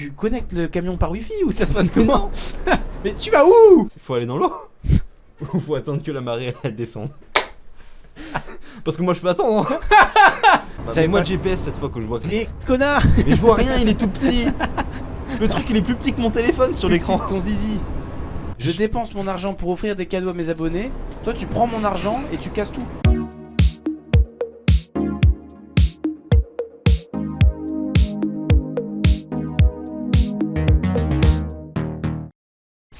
tu connectes le camion par wifi ou ça se passe comment Mais tu vas où Faut aller dans l'eau Ou faut attendre que la marée elle descende Parce que moi je peux attendre hein. bah, J'avais moi de GPS cette fois que je vois que... Les connards Mais je vois rien, il est tout petit Le truc il est plus petit que mon téléphone sur l'écran Ton zizi Je dépense mon argent pour offrir des cadeaux à mes abonnés. Toi, tu prends mon argent et tu casses tout.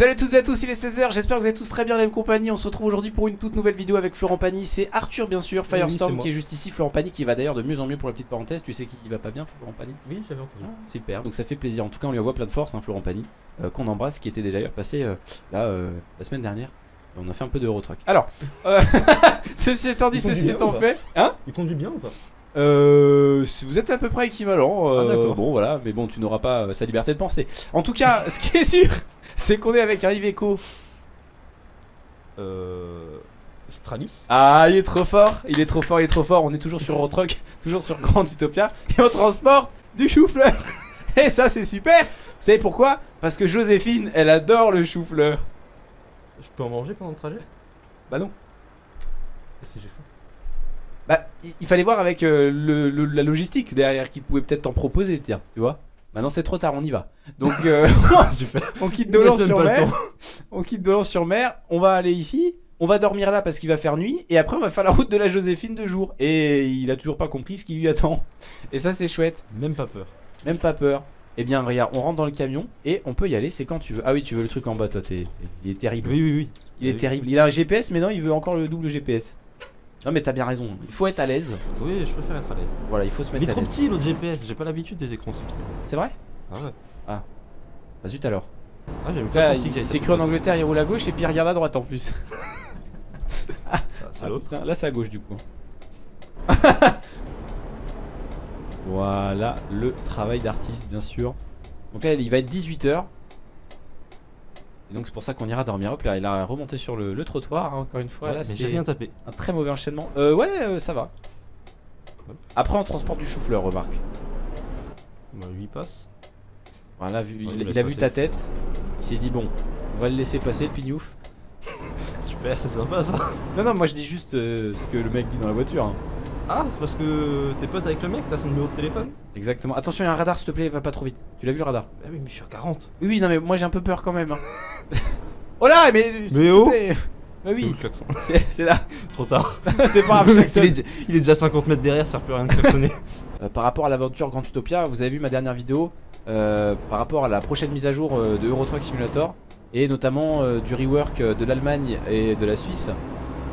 Salut à toutes et à tous, il est 16h, j'espère que vous êtes tous très bien la même compagnie. On se retrouve aujourd'hui pour une toute nouvelle vidéo avec Florent Pagny. C'est Arthur, bien sûr, Firestorm qui est juste ici. Florent Pagny qui va d'ailleurs de mieux en mieux pour la petite parenthèse. Tu sais qu'il va pas bien, Florent Pagny? Oui j'avais entendu ah, super, donc ça fait plaisir. En tout cas, on lui envoie plein de force, hein, Florent Pagny, euh, qu'on embrasse, qui était déjà passé euh, là euh, la semaine dernière. On a fait un peu de Eurotruck. Alors, euh, ceci étant dit, ceci étant fait, hein? Il conduit bien ou pas? Euh, Vous êtes à peu près équivalent. Ah, euh, d'accord. bon, voilà, mais bon, tu n'auras pas euh, sa liberté de penser. En tout cas, ce qui est sûr, c'est qu'on est avec un Iveco. Euh... Stralis Ah, il est trop fort, il est trop fort, il est trop fort. On est toujours sur Eurotruck, toujours sur Grand Utopia, et on transporte du chou-fleur. Et ça, c'est super. Vous savez pourquoi? Parce que Joséphine, elle adore le chou-fleur. Je peux en manger pendant le trajet? Bah non. Et si j'ai faim Bah, il- il fallait voir avec euh, le, le- la logistique derrière qui pouvait peut-être t'en proposer, tiens, tu vois? Maintenant c'est trop tard, on y va. Donc euh, on quitte Dolan sur mer. On quitte Dolan sur mer. On va aller ici. On va dormir là parce qu'il va faire nuit. Et après on va faire la route de la Joséphine de jour. Et il a toujours pas compris ce qui lui attend. Et ça c'est chouette. Même pas peur Même pas peur. Eh bien regarde, on rentre dans le camion et on peut y aller. C'est quand tu veux. Ah oui, tu veux le truc en bas, toi. il est terrible. Oui oui oui Il est Oui. terrible. Il a un GPS, mais non, il veut encore le double GPS. Non mais t'as bien raison. Il faut être à l'aise. Oui je préfère être à l'aise Voilà, il faut se Il est mettre à trop l'aise. petit l'autre GPS, j'ai pas l'habitude des écrans si petits C'est vrai? Ah ouais Bah zut alors. Ah j'ai même Là, pas senti que s'est cru en Angleterre, il roule à gauche et puis il regarde à droite en plus. Ah, c'est Ah, l'autre là c'est à gauche du coup. voilà le travail d'artiste bien sûr. Donc là il va être 18h. Et donc c'est pour ça qu'on ira dormir. Hop là il a remonté sur le, le trottoir hein, encore une fois. Ouais, là c'est rien tapé un très mauvais enchaînement. Euh ouais euh, ça va. Après on transporte du chou-fleur remarque. Bah lui il passe Voilà vu, Ouais, il, il me il a vu ta tête. Il s'est dit bon on va le laisser passer le pignouf. Super c'est sympa ça Non non moi je dis juste euh, ce que le mec dit dans la voiture. hein. Ah c'est parce que t'es pote avec le mec, t'as son numéro de téléphone Exactement. Attention il y a un radar s'il te plaît va pas trop vite. Tu l'as vu le radar? Bah oui mais je suis à 40 Oui, oui, non, mais moi j'ai un peu peur quand même. hein. oh là, mais. te oh. Bah oui, c'est là. Trop tard c'est pas Le grave. il, est, il est déjà 50 mètres derrière, ça sert plus à rien de klaxonner Euh, par rapport à l'aventure Grand Utopia, vous avez vu ma dernière vidéo euh, par rapport à la prochaine mise à jour euh, de Euro Truck Simulator et notamment euh, du rework de l'Allemagne et de la Suisse.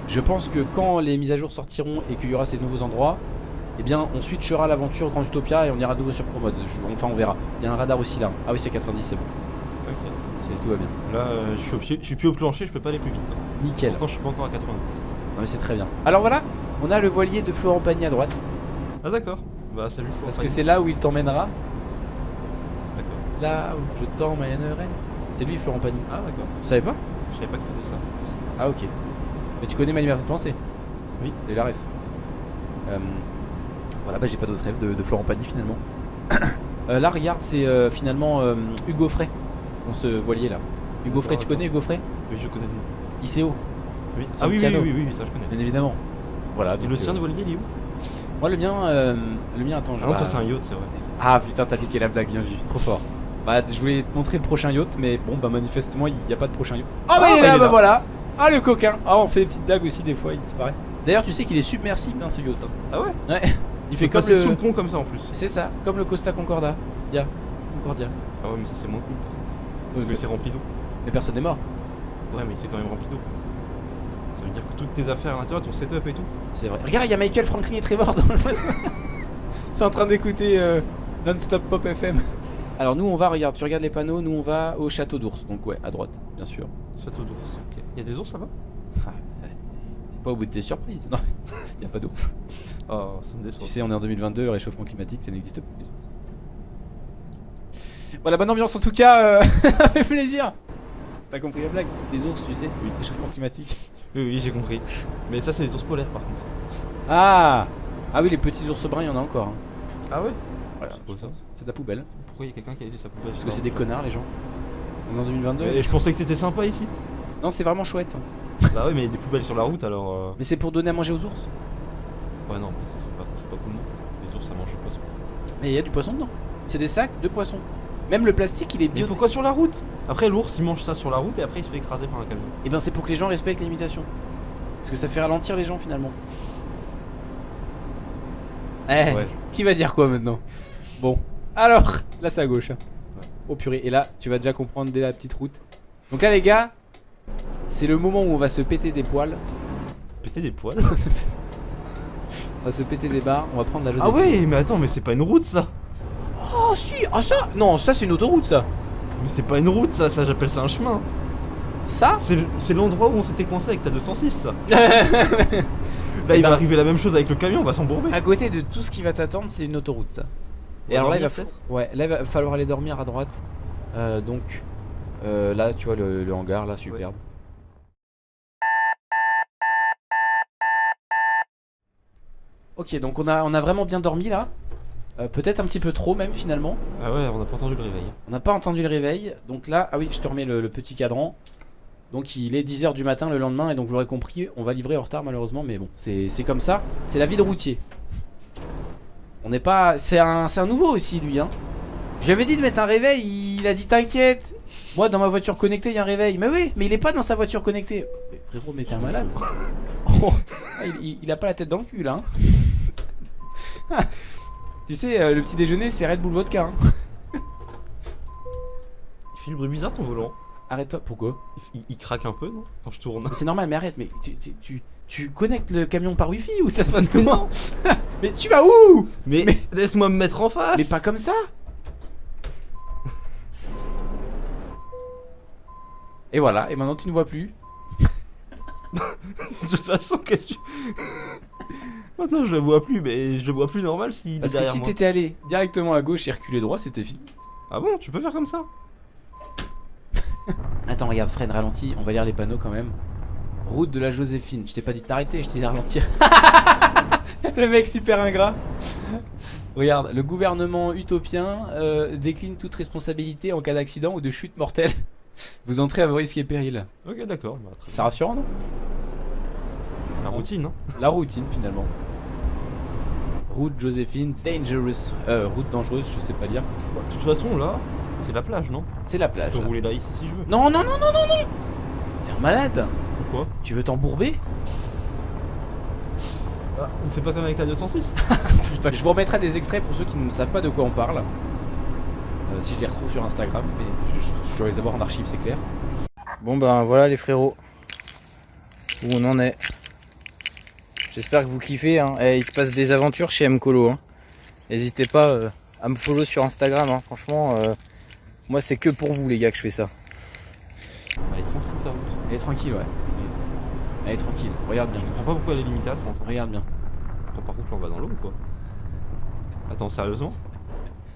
Je pense que quand les mises à jour sortiront et qu'il y aura ces nouveaux endroits, eh bien on switchera l'aventure Grand Utopia et on ira de nouveau sur Pro Mode. Je- enfin on verra. Il y a un radar aussi là. Ah oui c'est 90 c'est bon. T'inquiète. Tout va bien. Là euh, je suis, au pied, je suis plus au plancher, je peux pas aller plus vite hein. Nickel. Pourtant je suis pas encore à 90 Non mais c'est très bien. Alors voilà, on a le voilier de Florent Pagny à droite. Ah d'accord Bah salut Florent Parce que c'est là où il t'emmènera. D'accord Là où je t'emmènerai. C'est lui Florent Pagny. Ah d'accord Tu savais pas? Je savais pas qu'il faisait ça Ah ok. Mais tu connais ma liberté de penser Oui. Et la ref. Euh, voilà, bah j'ai pas d'autres rêves de, de Florent Pagny finalement. Euh, là regarde, c'est euh, finalement Hugo Frey dans ce voilier là. Hugo Frey, tu connais Hugo Frey? Oui je connais ICO, Oui Ah oui oui, oui oui ça je connais bien évidemment. Voilà. Et donc, le tien de voilier il est où? Moi le mien, euh, le mien attends. je- Ah non bah, toi c'est un yacht c'est vrai Ah putain, t'as niqué la blague, bien vu, trop fort. Bah, je voulais te montrer le prochain yacht, mais bon, bah, manifestement, il n'y a pas de prochain yacht. Ah, bah, il est bah, là, il est bah là. voilà. Ah, le coquin. Ah, on fait des petites blagues aussi, des fois, il disparaît. D'ailleurs, tu sais qu'il est submersible, hein, ce yacht. hein. Ah ouais Ouais, il fait comme le. sous le pont comme ça en plus C'est ça, comme le Costa Concordia. Dia. Concordia. Ah ouais mais ça c'est moins cool par contre Parce que c'est rempli d'eau Mais personne n'est mort. Ouais mais c'est quand même rempli d'eau Ça veut dire que toutes tes affaires à l'intérieur, ton setup et tout C'est vrai. Regarde, il y a Michael Franklin et Trevor dans le. C'est en train d'écouter euh, Non-Stop Pop FM. Alors, nous, on va, regarde, tu regardes les panneaux, nous, on va au château d'ours. Donc, ouais, à droite, bien sûr. Château d'ours, ok. Il y a des ours là-bas? Ouais. T'es pas au bout de tes surprises. Non, il n'y a pas d'ours. Oh ça me déçoit Tu sais, on est en 2022, le réchauffement climatique, ça n'existe les ours. Voilà, bonne ambiance en tout cas, euh, ça fait plaisir. T'as compris la blague? Les ours, tu sais, oui, réchauffement climatique. Oui oui j'ai compris Mais ça c'est des ours polaires par contre Ah Ah oui, les petits ours bruns, il y en a encore. hein. Ah ouais? Voilà, C'est de la poubelle. Pour pourquoi il y a quelqu'un qui a laissé sa poubelle Parce que c'est des connards les gens. On est en 2022. route Et je pensais que c'était sympa ici. Non, c'est vraiment chouette. bah ouais, mais il y a des poubelles sur la route alors. euh, Mais c'est pour donner à manger aux ours? Ouais, non, mais ça c'est pas, c'est pas cool non. Les ours ça mange le poisson. Mais il y a du poisson dedans. C'est des sacs de poissons. Même le plastique, il est Mais bio. pourquoi sur la route? Après, l'ours il mange ça sur la route et après il se fait écraser par un camion. Et ben c'est pour que les gens respectent les limitations. Parce que ça fait ralentir les gens finalement. Eh, Ouais. qui va dire quoi maintenant? Bon, alors, là c'est à gauche. hein. Ouais. Oh purée, et là tu vas déjà comprendre dès la petite route. Donc là les gars, c'est le moment où on va se péter des poils, Péter des poils on va se péter des barres, on va prendre la Ah Joséphine. ouais, mais attends, mais c'est pas une route ça Oh si, ah ça Non, ça c'est une autoroute ça Mais c'est pas une route ça, ça j'appelle ça un chemin. Ça C'est l'endroit où on s'était coincé avec ta 206 ça. Là Eh il ben- va arriver la même chose avec le camion, on va s'embourber. À côté de tout ce qui va t'attendre, c'est une autoroute ça. Et alors là, il va, ouais, là, il va falloir aller dormir à droite. Euh, donc euh, là, tu vois le, le hangar là, superbe. Ok, donc on a, on a vraiment bien dormi là. Euh, Peut-être un petit peu trop même finalement. Ah ouais, on a pas entendu le réveil. On n'a pas entendu le réveil. Donc là, ah oui, je te remets le, le petit cadran. Donc il est 10h du matin le lendemain et donc vous l'aurez compris, on va livrer en retard malheureusement, mais bon, c'est comme ça. C'est la vie de routier. On n'est pas... C'est un, c'est un nouveau aussi lui, hein. J'avais dit de mettre un réveil, il a dit t'inquiète. Moi dans ma voiture connectée il y a un réveil. Mais oui, mais il est pas dans sa voiture connectée. Mais frérot, mais t'es un malade. Oh, il a pas la tête dans le cul là. hein. Tu sais, euh, le petit déjeuner c'est Red Bull Vodka. hein. Il fait du bruit bizarre ton volant. Arrête-toi, pourquoi? Il, craque un peu non? Quand je tourne. C'est normal, mais arrête, mais tu, tu, tu, tu connectes le camion par wifi ou ça se passe comment? Mais tu vas où? Mais, Mais- laisse-moi me mettre en face Mais pas comme ça Et voilà, et maintenant tu ne vois plus. De toute façon, qu'est-ce que tu. Maintenant je le vois plus, mais je le vois plus normal est Parce que si t'étais allé directement à gauche et reculé droit, c'était fini. Ah bon, tu peux faire comme ça Attends, regarde, freine, ralentis, on va lire les panneaux quand même. Route de la Joséphine. Je t'ai pas dit de t'arrêter, je t'ai dit de ralentir. le mec super ingrat. Regarde, le gouvernement utopien euh, décline toute responsabilité en cas d'accident ou de chute mortelle. Vous entrez à vos risques et périls. Ok, d'accord. Bah, C'est rassurant, non? La routine, hein La routine finalement. Route Joséphine, dangerous. Euh, route dangereuse, je sais pas lire. De toute façon, là, c'est la plage, non? C'est la Je plage. peux là. rouler là ici si je veux. Non, non, non, non, non, non T'es un malade Pourquoi? Tu veux t'embourber? Ah, On fait pas comme avec la 206 Je vous remettrai des extraits pour ceux qui ne savent pas de quoi on parle. Euh, si je les retrouve sur Instagram, mais je, je- je dois les avoir en archive, c'est clair. Bon ben voilà les frérots. Où on en est. J'espère que vous kiffez. Hein. Eh, il se passe des aventures chez Mcolo. Hein. N'hésitez pas euh, à me follow sur Instagram. hein. Franchement, euh, moi c'est que pour vous les gars que je fais ça. Elle est tranquille ta route. Elle est tranquille, ouais. Elle est tranquille. Regarde bien. Je comprends pas pourquoi elle est limitée à 30. hein. Regarde bien. Attends, par contre, là, on va dans l'eau ou quoi? Attends, sérieusement?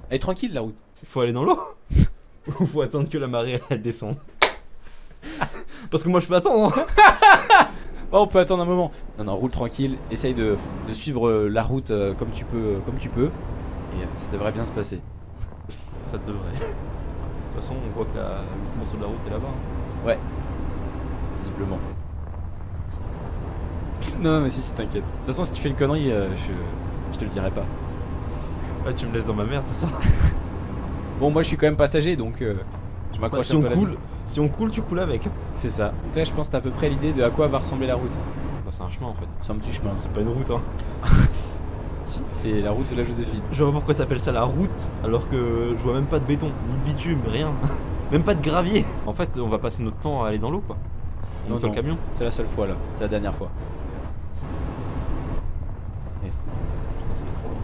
Elle est tranquille la route. Il faut aller dans l'eau? Ou faut attendre que la marée elle descende Parce que moi je peux attendre. Oh, on peut attendre un moment. Non, non, roule tranquille. Essaye de, de suivre euh, la route euh, comme tu peux, euh, comme tu peux. Et ça devrait bien se passer. Ça devrait. De toute façon, on voit que la, le morceau de la route est là-bas. hein. Visiblement. Non, mais si, si, t'inquiète. De toute façon, si tu fais une connerie, euh, je, je te le dirai pas. Ouais, tu me laisses dans ma merde, c'est ça Bon, moi, je suis quand même passager, donc euh, je Bah, m'accroche Si un peu vie. Si on coule, tu coules avec. C'est ça. Donc là, je pense que t'as à peu près l'idée de à quoi va ressembler la route. Bah, c'est un chemin en fait. C'est un petit chemin. C'est pas une route hein. Si, c'est la route de la Joséphine. Je vois pas pourquoi t'appelles ça la route alors que je vois même pas de béton, ni de bitume, rien. même pas de gravier. En fait, on va passer notre temps à aller dans l'eau quoi. On Non, non. le camion. C'est la seule fois là. C'est la dernière fois. Putain, ça va être trop long.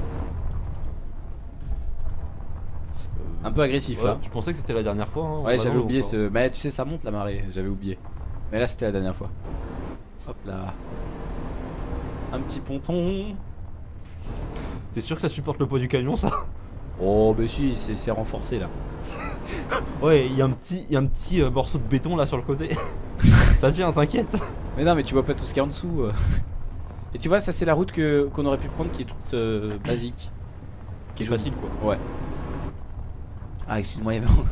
Euh, Un peu agressif ouais, là. Tu pensais que c'était la dernière fois hein, Ouais, va j'avais oublié ce. Mais tu sais, ça monte la marée. J'avais oublié. Mais là, c'était la dernière fois. Hop là. Un petit ponton. T'es sûr que ça supporte le poids du camion ça? Oh, bah si, c'est renforcé là. Ouais, il y a un petit, y a un petit euh, morceau de béton là sur le côté. ça tient, t'inquiète. Mais non, mais tu vois pas tout ce qu'il y a en dessous. euh. Et tu vois, ça c'est la route que qu'on aurait pu prendre qui est toute euh, basique. Qui est facile quoi. Ouais. Ah, excuse-moi, il y avait. Ah,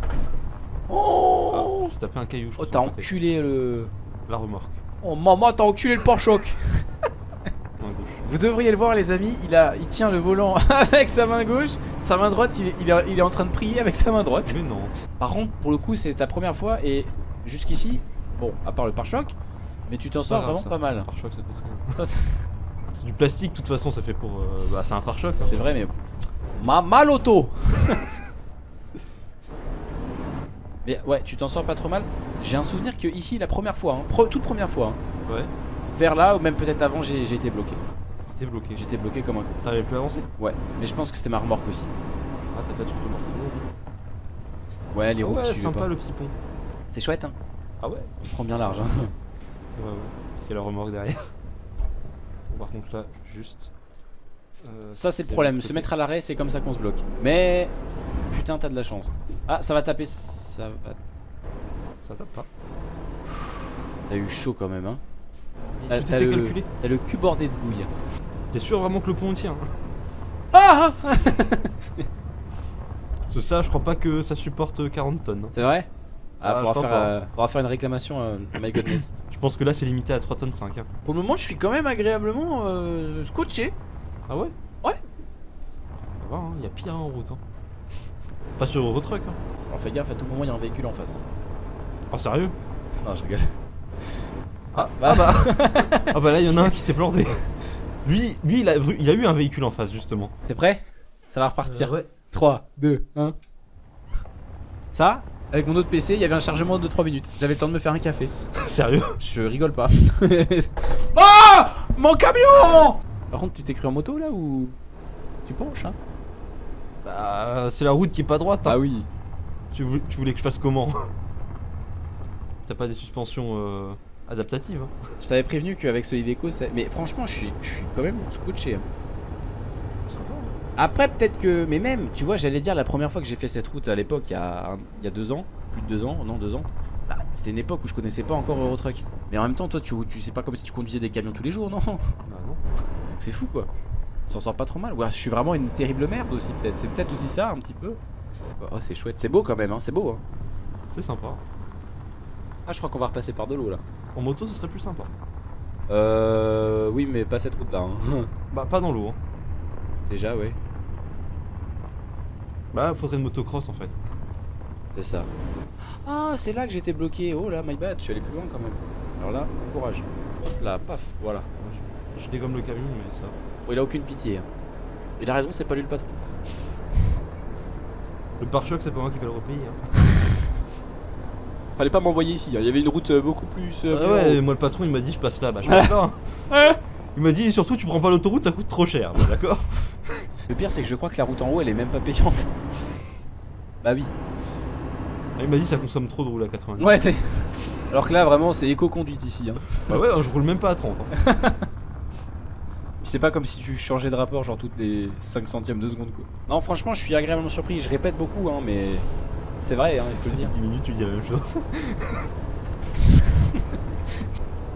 Oh J'ai tapé un caillou. je Oh, t'as enculé le. La remorque. Oh, maman, t'as enculé le pare-choc. Vous devriez le voir, les amis. Il, a... il tient le volant avec sa main gauche. Sa main droite, il est... Il, est... il est en train de prier avec sa main droite. Mais non. Par contre, pour le coup, c'est ta première fois et jusqu'ici, bon, à part le pare-choc, mais tu t'en sors grave, vraiment ça. pas mal. Pare-choc, ça C'est du plastique, de toute façon, ça fait pour. euh, bah, c'est un pare-choc. hein. C'est vrai, mais. Ma mal auto Mais ouais, tu t'en sors pas trop mal. J'ai un souvenir que ici, la première fois, hein, pre- toute première fois, hein, Ouais. vers là, ou même peut-être avant, j'ai été bloqué. C'était bloqué. J'étais bloqué comme un con. T'arrivais plus à avancer? Ouais, mais je pense que c'était ma remorque aussi. Ah, t'as pas de marteau. Ouais, les Ah roues ouais, qui sympa pas. le petit pont. C'est chouette, hein. Ah ouais? On prend bien large, hein. Ouais, ouais. Parce qu'il y a la remorque derrière. Par contre, là, juste. euh, Ça, c'est le problème. Se mettre à l'arrêt, c'est comme ça qu'on se bloque. Mais. Putain, t'as de la chance. Ah, ça va taper. Ça va. Ça tape pas. T'as eu chaud quand même, hein. T'as tout t'as était le, calculé. t'as le cul bordé de bouille. T'es sûr vraiment que le pont tient hein Ah ah Parce que ça, je crois pas que ça supporte 40 tonnes. hein. C'est vrai? Ah, Ah, faudra, faire, euh, faudra faire une réclamation, euh, my goodness. Je pense que là, c'est limité à 3 tonnes 5. hein. Pour le moment, je suis quand même agréablement euh, scotché. Ah ouais? Ouais. Ça va, hein, y a pire en route. Hein. Pas sur Eurotruck. Hein. Alors fais gaffe, à tout moment, il y a un véhicule en face. Oh, sérieux? Non, je rigole. Ah, bah. ah bah Ah bah là, il y en a un qui s'est planté. Lui, lui il, a, il a eu un véhicule en face, justement. T'es prêt? Ça va repartir. ouais. 3, 2, 1. Ça, avec mon autre PC, il y avait un chargement de 3 minutes. J'avais le temps de me faire un café. Sérieux? Je rigole pas. oh Mon camion Par contre, tu t'es cru en moto là ou? Tu penches hein Bah, c'est la route qui est pas droite. hein. Ah oui. Tu, voulais, tu voulais que je fasse comment T'as pas des suspensions euh, adaptatives hein Je t'avais prévenu qu'avec ce Iveco, ça- mais franchement, je suis, je suis quand même scotché. hein. Après, peut-être que, mais même, tu vois, j'allais dire la première fois que j'ai fait cette route à l'époque, il y a, un- il y a deux ans, plus de deux ans, non deux ans. bah, c'était une époque où je connaissais pas encore Eurotruck. Mais en même temps, toi, tu, tu sais pas comme si tu conduisais des camions tous les jours, non? Bah non. c'est fou quoi. S'en sort pas trop mal. Ouais, je suis vraiment une terrible merde aussi, peut-être. C'est peut-être aussi ça, un petit peu. Oh, c'est chouette. C'est beau quand même, hein. C'est beau, hein. C'est sympa. Ah, je crois qu'on va repasser par de l'eau là. En moto, ce serait plus sympa. Euh. Oui, mais pas cette route là. hein. Bah, pas dans l'eau. Hein. Déjà, ouais. Bah, faudrait une motocross en fait. C'est ça. Ah, c'est là que j'étais bloqué. Oh là, my bad. Je suis allé plus loin quand même. Alors là, courage. Hop là, paf, voilà. Je dégomme le camion, mais ça. Bon, il a aucune pitié. hein. Il a raison, c'est pas lui le patron. Le pare-choc, c'est pas moi qui vais le repayer. Hein. Fallait pas m'envoyer ici. hein. Il y avait une route euh, beaucoup plus. euh, Ah ouais, moi le patron il m'a dit je passe là, bah je passe là. Hein Il m'a dit surtout tu prends pas l'autoroute, ça coûte trop cher. Bah, d'accord Le pire, c'est que je crois que la route en haut, elle est même pas payante. bah oui. Ah, Il m'a dit ça consomme trop de rouler à 90. Ouais, c'est. Alors que là, vraiment, c'est éco-conduite ici. Hein. Bah ouais, je roule même pas à 30. hein. Puis c'est pas comme si tu changeais de rapport, genre toutes les 5 centièmes de seconde, quoi. Non, franchement, je suis agréablement surpris. Je répète beaucoup, hein, mais c'est vrai, hein, il faut le dire. 10 minutes tu dis la même chose.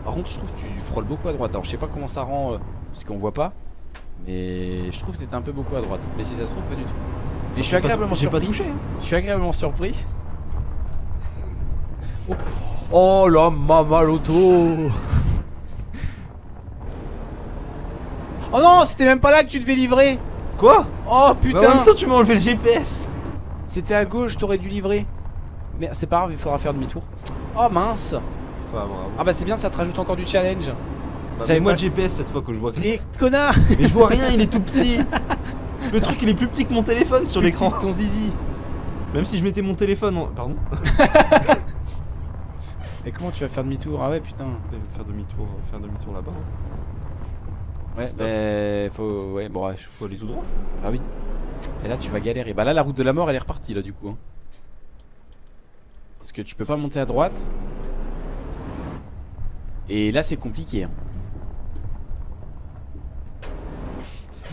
Par contre, je trouve que tu frôles beaucoup à droite. Alors, je sais pas comment ça rend, euh, parce qu'on voit pas. Mais je trouve que t'étais un peu beaucoup à droite. Mais si ça se trouve, pas du tout. Mais je suis agréablement pas surpris. touché. hein. Je suis agréablement surpris. Oh, oh la mamaloto Oh non, c'était même pas là que tu devais livrer Quoi? Oh Bah, En putain même temps tu m'as enlevé le GPS. C'était à gauche, t'aurais dû livrer. Mais c'est pas grave, il faudra faire demi-tour. Oh mince Bah bravo. Ah bah c'est bien, ça te rajoute encore du challenge. Bah, j'avais moi le GPS cette fois que je vois que. Les connards Mais je vois rien, il est tout petit. Le truc il est plus petit que mon téléphone sur l'écran. Ton zizi Même si je mettais mon téléphone en. Pardon Et comment tu vas faire demi-tour? Ah ouais putain. Faire demi-tour, faire demi-tour là-bas. Ouais, bah faut... Ouais, bon, je- Faut aller tout droit. Ah oui. Et là tu vas galérer. Bah là la route de la mort elle est repartie là du coup. hein. Parce que tu peux pas monter à droite. Et là c'est compliqué. hein.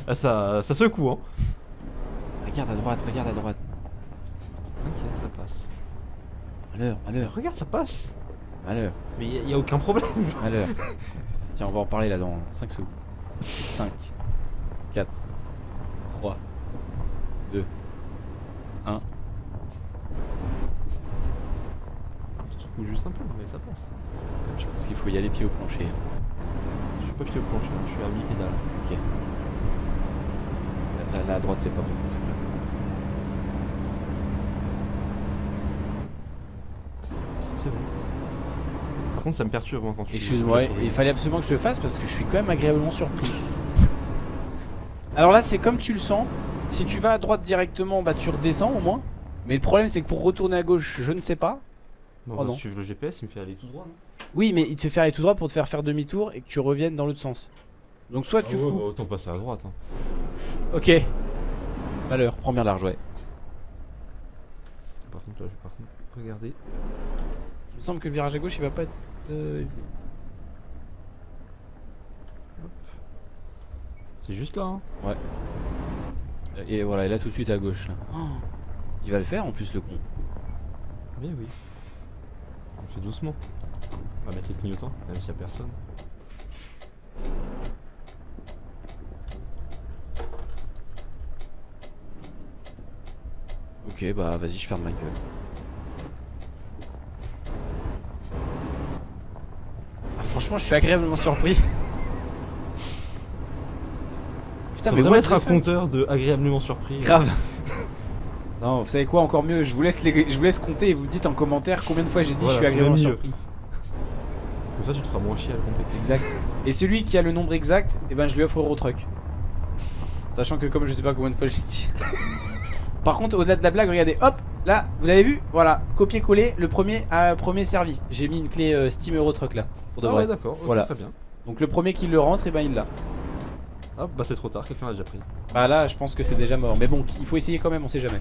Ah ça, ça secoue hein. Regarde à droite, regarde à droite. T'inquiète, ça passe. Malheur, malheur, Regarde, ça passe. malheur, Mais y, a- y a aucun problème. malheur. Tiens on va en parler là dans 5 secondes. 5, 4, 3, 2, 1. Je juste un peu, mais ça passe. Je pense qu'il faut y aller pied au plancher. Je suis pas pied au plancher, je suis à mi-pédale. Ok. Là, à droite, c'est pas bon. Ça, c'est bon. Contre, ça me perturbe quand tu Excuse-moi, tu il fallait absolument que je le fasse parce que je suis quand même agréablement surpris. Alors là, c'est comme tu le sens. Si tu vas à droite directement, bah tu redescends au moins. Mais le problème, c'est que pour retourner à gauche, je ne sais pas. Bon, Oh non. suivre le GPS, il me fait aller tout droit. Non Oui, mais il te fait faire aller tout droit pour te faire faire demi-tour et que tu reviennes dans l'autre sens. Donc soit tu Ah ouais, coupes- bah, autant passer à droite. Hein. Ok. Malheur, prends bien large, ouais. Par contre, là, je vais par contre regarder. Il me semble que le virage à gauche, il va pas être. euh, C'est juste là. Hein. Et voilà, et là tout de suite à gauche. Là. Oh, il va le faire en plus, le con. Mais oui. On fait doucement. On va mettre les clignotants, même s'il y a personne. Ok, bah vas-y, je ferme ma gueule. Ah, franchement, je suis agréablement surpris. Putain, mais mettre the un compteur de agréablement surpris. Grave. Non, vous savez quoi, encore mieux, je vous laisse, les... je vous laisse compter et vous me dites en commentaire combien de fois j'ai dit Voilà, je suis agréablement surpris. Comme ça, tu te feras moins chier à le compter. Exact. Et celui qui a le nombre exact, eh ben je lui offre Eurotruck. Sachant que comme je sais pas combien de fois j'ai dit. Par contre, au-delà de la blague, regardez, hop, là, vous avez vu Voilà, copier-coller, le premier a premier servi. J'ai mis une clé euh, Steam Eurotruck là, pour de Ah vrai. ouais, d'accord, Voilà. très bien. Donc le premier qui le rentre, et ben il l'a. Ah bah c'est trop tard, quelqu'un l'a déjà pris. Bah là, je pense que c'est déjà mort. Mais bon, il faut essayer quand même, on sait jamais.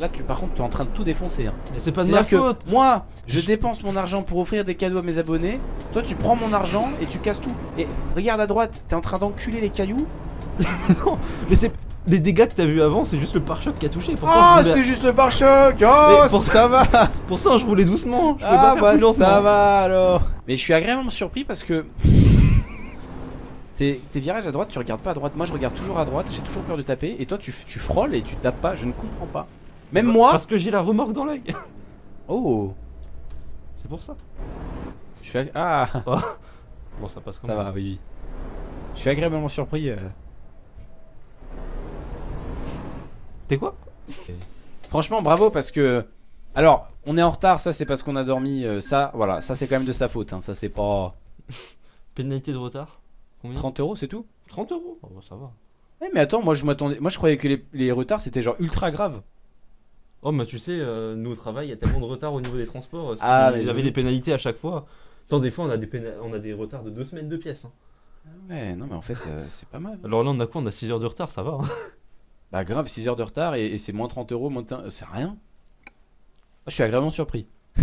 Là, tu, par contre, tu es en train de tout défoncer. Hein. Mais c'est pas de ma faute que moi, je dépense mon argent pour offrir des cadeaux à mes abonnés. Toi, tu prends mon argent et tu casses tout. Et regarde à droite, t'es en train d'enculer les cailloux. Non, mais c'est... Les dégâts que t'as vu avant, c'est juste le pare-choc qui a touché. Pourtant, Oh, c'est juste le pare-choc. Oh, pour- ça va. Pourtant, je roulais doucement. Je Ah, pas bah plus ça va alors. Mais je suis agréablement surpris parce que. Tes, tes virages à droite, tu regardes pas à droite. Moi, je regarde toujours à droite. J'ai toujours peur de taper. Et toi, tu, tu frôles et tu tapes pas. Je ne comprends pas. Même moi. Parce que j'ai la remorque dans l'œil. Oh. C'est pour ça. Je suis ag- Ah. Bon, ça passe comme Ça va, oui, oui. Je suis agréablement surpris. euh. T'es quoi? Franchement, bravo parce que. Alors, on est en retard, ça c'est parce qu'on a dormi. euh, ça, voilà, ça c'est quand même de sa faute. hein, Ça c'est pas. Pénalité de retard? Combien? 30 euros, c'est tout? 30 euros? Oh, bah, ça va. Eh, mais attends, moi je m'attendais. Moi je croyais que les, les retards c'était genre ultra grave. Oh, mais tu sais, euh, nous au travail, il y a tellement de retard au niveau des transports. euh, Si Ah, mais me des pénalités à chaque fois. Tant des fois, on a des, péna- on a des retards de deux semaines de pièces. hein. Ouais, non, mais en fait, euh, c'est pas mal. Alors là, on a quoi? On a 6 heures de retard, ça va. hein. Bah, grave, 6 heures de retard et, et c'est moins 30 euros, moins de C'est rien. Moi, je suis agréablement surpris.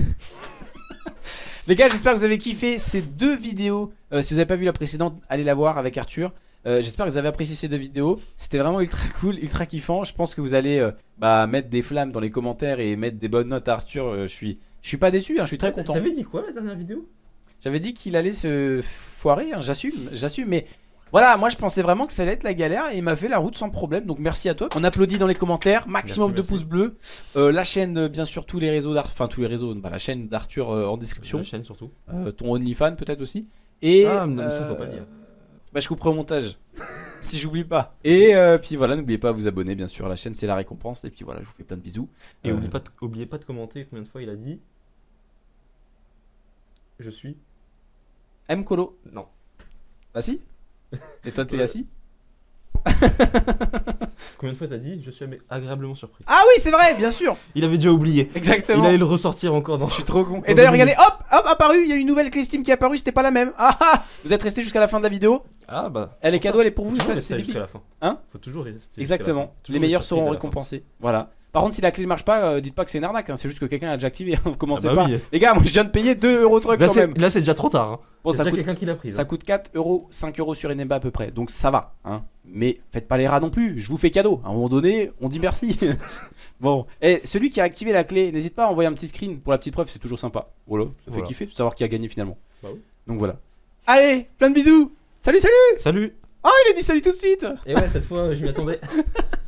Les gars, j'espère que vous avez kiffé ces deux vidéos. Euh, si vous n'avez pas vu la précédente, allez la voir avec Arthur. Euh, j'espère que vous avez apprécié ces deux vidéos. C'était vraiment ultra cool, ultra kiffant. Je pense que vous allez euh, bah, mettre des flammes dans les commentaires et mettre des bonnes notes à Arthur. Je suis, je suis pas déçu, hein, je suis très content. T'avais dit quoi la dernière vidéo? J'avais dit qu'il allait se foirer, hein, j'assume, j'assume, mais voilà, moi je pensais vraiment que ça allait être la galère et il m'a fait la route sans problème, donc merci à toi. On applaudit dans les commentaires, maximum Merci, de pouces bleus. Euh, la chaîne, euh, bien sûr, tous les réseaux d'Arthur, enfin tous les réseaux, bah, la chaîne d'Arthur euh, en description, La chaîne surtout. Euh, ton OnlyFans peut-être aussi. Et, Ah, non, mais ça, faut pas le dire. Bah je couperai au montage, si j'oublie pas. Et puis voilà, n'oubliez pas de vous abonner, bien sûr, la chaîne c'est la récompense, et puis voilà, je vous fais plein de bisous. Et oubliez, pas de, oubliez pas de commenter combien de fois il a dit. Je suis. M Colo, Non. assis Et toi t'es Euh, assis Combien de fois t'as dit Je suis agréablement surpris. Ah oui, c'est vrai, bien sûr Il avait déjà oublié. Exactement Il allait le ressortir encore dans. Je suis trop con. Et d'ailleurs, regardez, hop, hop, apparu, il y a une nouvelle clé Steam qui est apparue, c'était pas la même. Ah ah Vous êtes resté jusqu'à la fin de la vidéo. Ah bah. Elle est cadeau, elle est pour vous, ça, c'est jusqu'à la fin. Hein Faut toujours rester. la Exactement. fin. Toujours Les meilleurs seront récompensés. Voilà. Par contre, si la clé ne marche pas, euh, dites pas que c'est une arnaque, hein, c'est juste que quelqu'un a déjà activé. Vous commencez Ah bah pas. oui. Les gars, moi je viens de payer 2 euros truc Là quand c'est même. là, c'est déjà trop tard. Hein. Bon, ça déjà coûte, quelqu'un qui l'a pris. ça coûte 4 euros, 5 euros sur Enemba à peu près. Donc ça va. Hein. Mais faites pas les rats non plus. Je vous fais cadeau. À un moment donné, on dit merci. bon. Et celui qui a activé la clé, n'hésite pas à envoyer un petit screen pour la petite preuve, c'est toujours sympa. Voilà. Ça fait Voilà. kiffer de savoir qui a gagné finalement. Bah oui. Donc voilà. Allez, plein de bisous. Salut, salut. Salut Oh, il a dit salut tout de suite. Et ouais, cette fois, je m'y attendais.